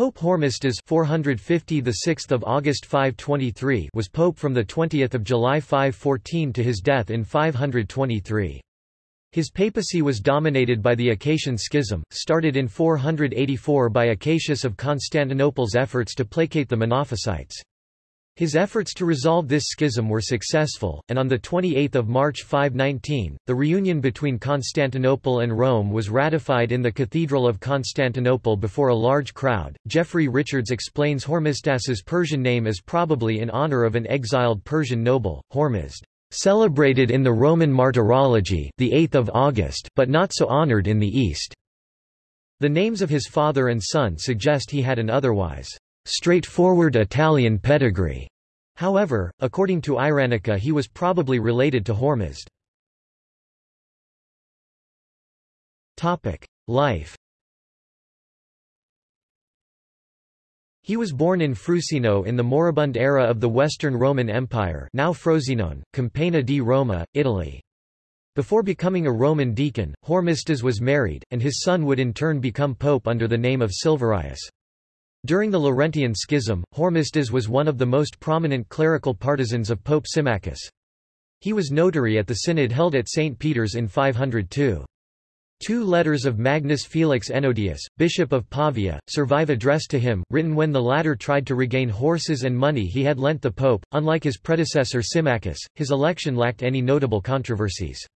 Pope Hormisdas 450 the 6th of August 523 was pope from the 20th of July 514 to his death in 523. His papacy was dominated by the Acacian Schism, started in 484 by Acacius of Constantinople's efforts to placate the Monophysites. His efforts to resolve this schism were successful, and on 28 March 519, the reunion between Constantinople and Rome was ratified in the Cathedral of Constantinople before a large crowd. Geoffrey Richards explains Hormisdas's Persian name as probably in honor of an exiled Persian noble, Hormizd, celebrated in the Roman martyrology the 8th of August but not so honored in the East. The names of his father and son suggest he had an otherwise straightforward Italian pedigree. However, according to Iranica he was probably related to Hormizd. Life He was born in Frusino in the moribund era of the Western Roman Empire now Frosinone, Campagna di Roma, Italy. Before becoming a Roman deacon, Hormisdas was married, and his son would in turn become pope under the name of Silverius. During the Laurentian Schism, Hormisdas was one of the most prominent clerical partisans of Pope Symmachus. He was notary at the synod held at St. Peter's in 502. Two letters of Magnus Felix Ennodius, Bishop of Pavia, survive addressed to him, written when the latter tried to regain horses and money he had lent the pope. Unlike his predecessor Symmachus, his election lacked any notable controversies.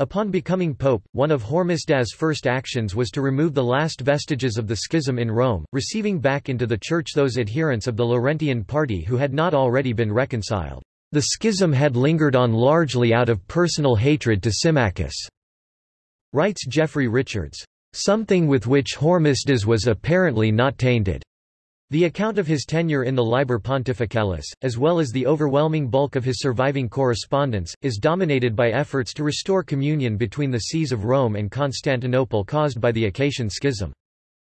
Upon becoming pope, one of Hormisdas' first actions was to remove the last vestiges of the schism in Rome, receiving back into the church those adherents of the Laurentian party who had not already been reconciled. The schism had lingered on largely out of personal hatred to Symmachus, writes Geoffrey Richards. Something with which Hormisdas was apparently not tainted. The account of his tenure in the Liber Pontificalis, as well as the overwhelming bulk of his surviving correspondence, is dominated by efforts to restore communion between the sees of Rome and Constantinople caused by the Acacian Schism.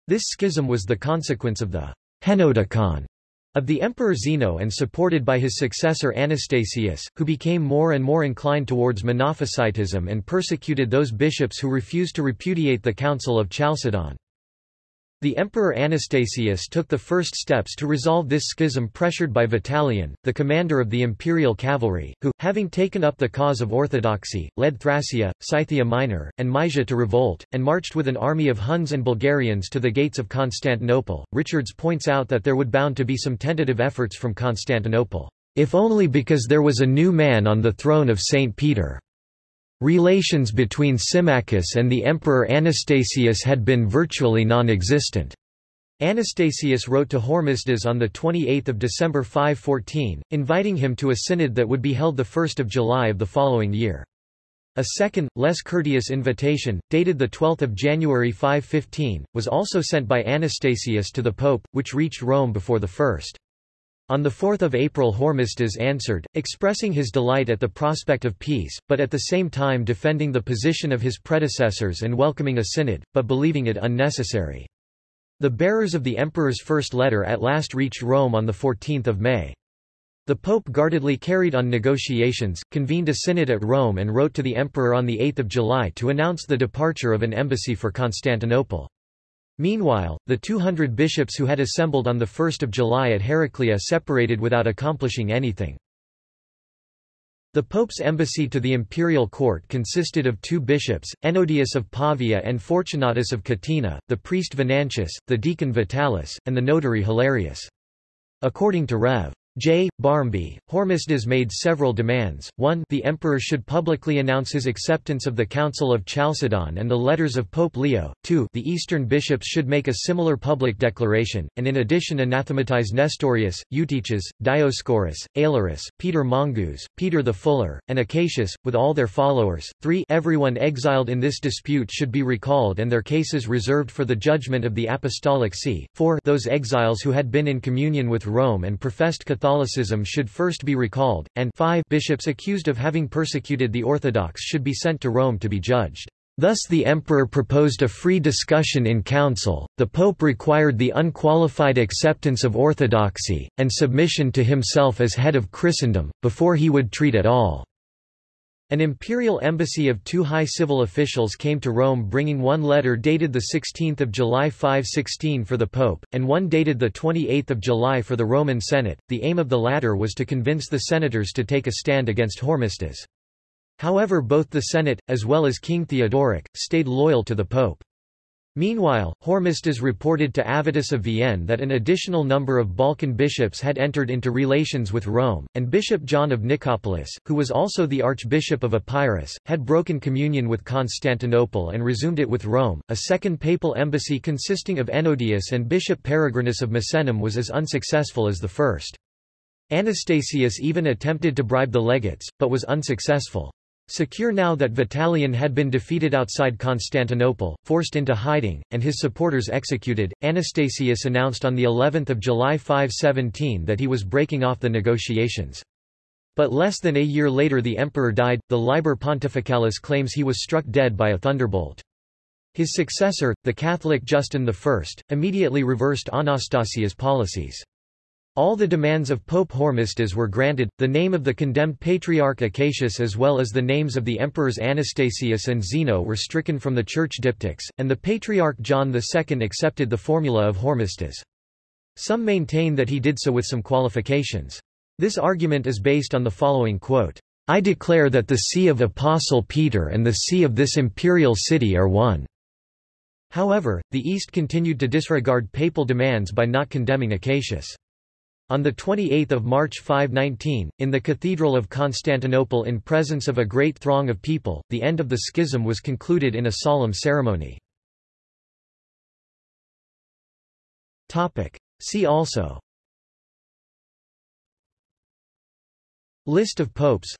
This schism was the consequence of the Henoticon of the Emperor Zeno and supported by his successor Anastasius, who became more and more inclined towards Monophysitism and persecuted those bishops who refused to repudiate the Council of Chalcedon. The Emperor Anastasius took the first steps to resolve this schism pressured by Vitalian, the commander of the imperial cavalry, who, having taken up the cause of orthodoxy, led Thracia, Scythia Minor, and Mysia to revolt, and marched with an army of Huns and Bulgarians to the gates of Constantinople. Richards points out that there would bound to be some tentative efforts from Constantinople, if only because there was a new man on the throne of St. Peter. Relations between Symmachus and the Emperor Anastasius had been virtually non-existent. Anastasius wrote to Hormisdas on 28 December 514, inviting him to a synod that would be held 1 July of the following year. A second, less courteous invitation, dated 12 January 515, was also sent by Anastasius to the pope, which reached Rome before the first. On 4 April Hormisdas answered, expressing his delight at the prospect of peace, but at the same time defending the position of his predecessors and welcoming a synod, but believing it unnecessary. The bearers of the emperor's first letter at last reached Rome on 14 May. The pope guardedly carried on negotiations, convened a synod at Rome and wrote to the emperor on 8 July to announce the departure of an embassy for Constantinople. Meanwhile, the 200 bishops who had assembled on 1 July at Heraclea separated without accomplishing anything. The Pope's embassy to the imperial court consisted of two bishops, Ennodius of Pavia and Fortunatus of Catana, the priest Venantius, the deacon Vitalis, and the notary Hilarius. According to Rev. J. Barmby, Hormisdas made several demands. 1 The emperor should publicly announce his acceptance of the Council of Chalcedon and the letters of Pope Leo. 2 The eastern bishops should make a similar public declaration, and in addition anathematize Nestorius, Eutyches, Dioscorus, Aelurus, Peter Mongus, Peter the Fuller, and Acacius, with all their followers. 3 Everyone exiled in this dispute should be recalled and their cases reserved for the judgment of the Apostolic See. 4 Those exiles who had been in communion with Rome and professed Catholicism should first be recalled, and 5 bishops accused of having persecuted the Orthodox should be sent to Rome to be judged. Thus the emperor proposed a free discussion in council, the pope required the unqualified acceptance of orthodoxy, and submission to himself as head of Christendom, before he would treat at all. An imperial embassy of two high civil officials came to Rome bringing one letter dated 16 July 516 for the Pope, and one dated 28 July for the Roman Senate. The aim of the latter was to convince the senators to take a stand against Hormisdas. However both the Senate, as well as King Theodoric, stayed loyal to the Pope. Meanwhile, Hormisdas reported to Avitus of Vienne that an additional number of Balkan bishops had entered into relations with Rome, and Bishop John of Nicopolis, who was also the Archbishop of Epirus, had broken communion with Constantinople and resumed it with Rome. A second papal embassy consisting of Ennodius and Bishop Peregrinus of Misenum was as unsuccessful as the first. Anastasius even attempted to bribe the legates, but was unsuccessful. Secure now that Vitalian had been defeated outside Constantinople, forced into hiding, and his supporters executed, Anastasius announced on the 11th of July 517 that he was breaking off the negotiations. But less than a year later the emperor died. The Liber Pontificalis claims he was struck dead by a thunderbolt. His successor, the Catholic Justin I, immediately reversed Anastasius' policies. All the demands of Pope Hormisdas were granted, the name of the condemned Patriarch Acacius as well as the names of the emperors Anastasius and Zeno were stricken from the church diptychs, and the Patriarch John II accepted the formula of Hormisdas. Some maintain that he did so with some qualifications. This argument is based on the following quote, I declare that the see of Apostle Peter and the see of this imperial city are one. However, the East continued to disregard papal demands by not condemning Acacius. On 28 March 519, in the Cathedral of Constantinople in presence of a great throng of people, the end of the schism was concluded in a solemn ceremony. See also. List of popes.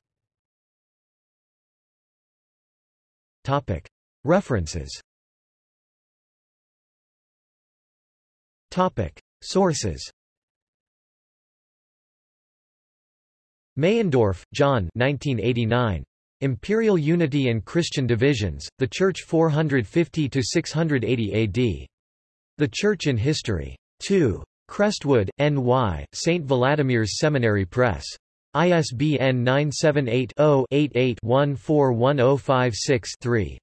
References. Sources Meyendorff, John 1989. Imperial Unity and Christian Divisions, The Church 450–680 AD. The Church in History. 2. Crestwood, N.Y., St. Vladimir's Seminary Press. ISBN 978 0 88 141056 3.